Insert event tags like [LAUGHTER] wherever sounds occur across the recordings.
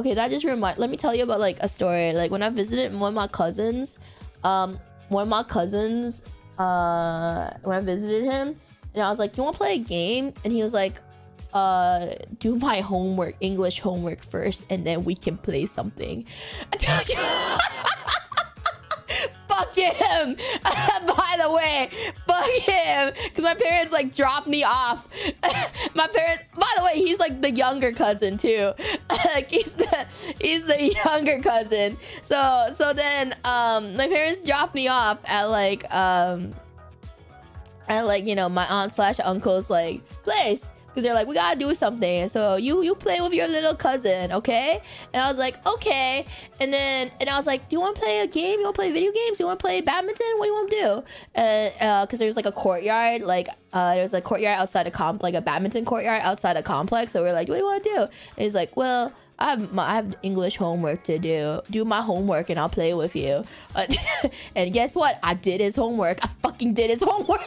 okay, that just remind. Let me tell you about like a story. Like when I visited one of my cousins, um, one of my cousins, uh, when I visited him, and I was like, "You want to play a game?" And he was like, "Uh, do my homework, English homework first, and then we can play something." [LAUGHS] fuck him. [LAUGHS] By the way, him. Because my parents like dropped me off. [LAUGHS] my parents, by the way, he's like the younger cousin too. [LAUGHS] like he's the he's the younger cousin. So so then um my parents dropped me off at like um at like you know my aunt slash uncle's like place because they're like, we gotta do something. So you you play with your little cousin, okay? And I was like, okay. And then and I was like, do you want to play a game? You want to play video games? You want to play badminton? What do you want to do? And uh, because there's like a courtyard, like uh, there's a courtyard outside a comp, like a badminton courtyard outside a complex. So we're like, what do you want to do? And he's like, well. I have, my, I have English homework to do. Do my homework and I'll play with you. [LAUGHS] and guess what? I did his homework. I fucking did his [LAUGHS] homework.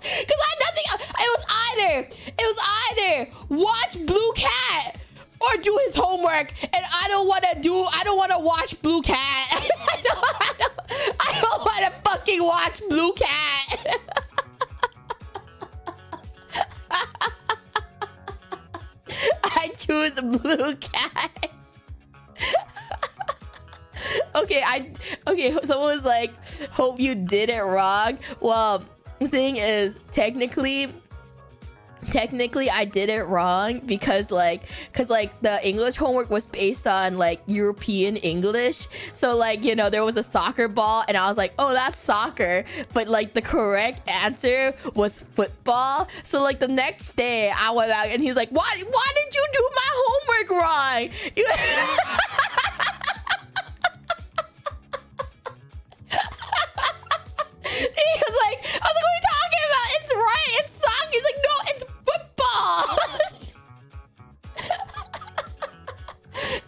Because I had nothing. It was either. It was either watch Blue Cat or do his homework. And I don't want to do. I don't want to watch Blue Cat. [LAUGHS] I don't. Don't, don't want to fucking watch Blue Cat. [LAUGHS] I choose Blue Cat. [LAUGHS] okay, I okay. Someone was like, "Hope you did it wrong." Well the thing is technically technically I did it wrong because like because like the English homework was based on like European English. So like you know there was a soccer ball and I was like oh that's soccer. But like the correct answer was football. So like the next day I went out and he's like why why did you do my homework wrong [LAUGHS] [LAUGHS]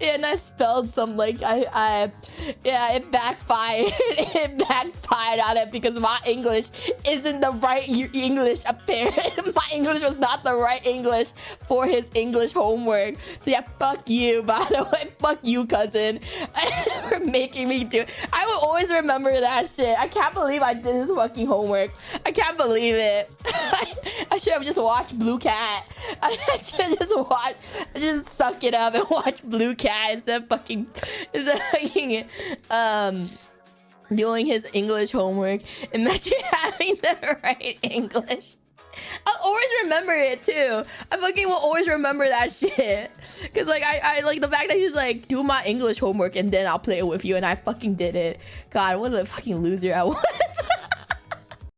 and I spelled some like I I yeah it backfired. [LAUGHS] It backfired on it because my English isn't the right English apparently [LAUGHS] my English was not the right English for his English homework. So yeah fuck you [LAUGHS] by the way. Fuck you cousin for making me do it. I will always remember that shit. I can't believe I did his fucking homework. I can't believe it should have just watched Blue Cat [LAUGHS] I should just watch just suck it up and [LAUGHS] watch Blue Cat instead of fucking, instead of fucking, um, doing his English homework. Imagine [LAUGHS] having the right English. I'll always remember it too. I fucking will always remember that shit. Cause like I, I like the fact that he's like, do my English homework and then I'll play it with you and I fucking did it. God, what a fucking loser I was.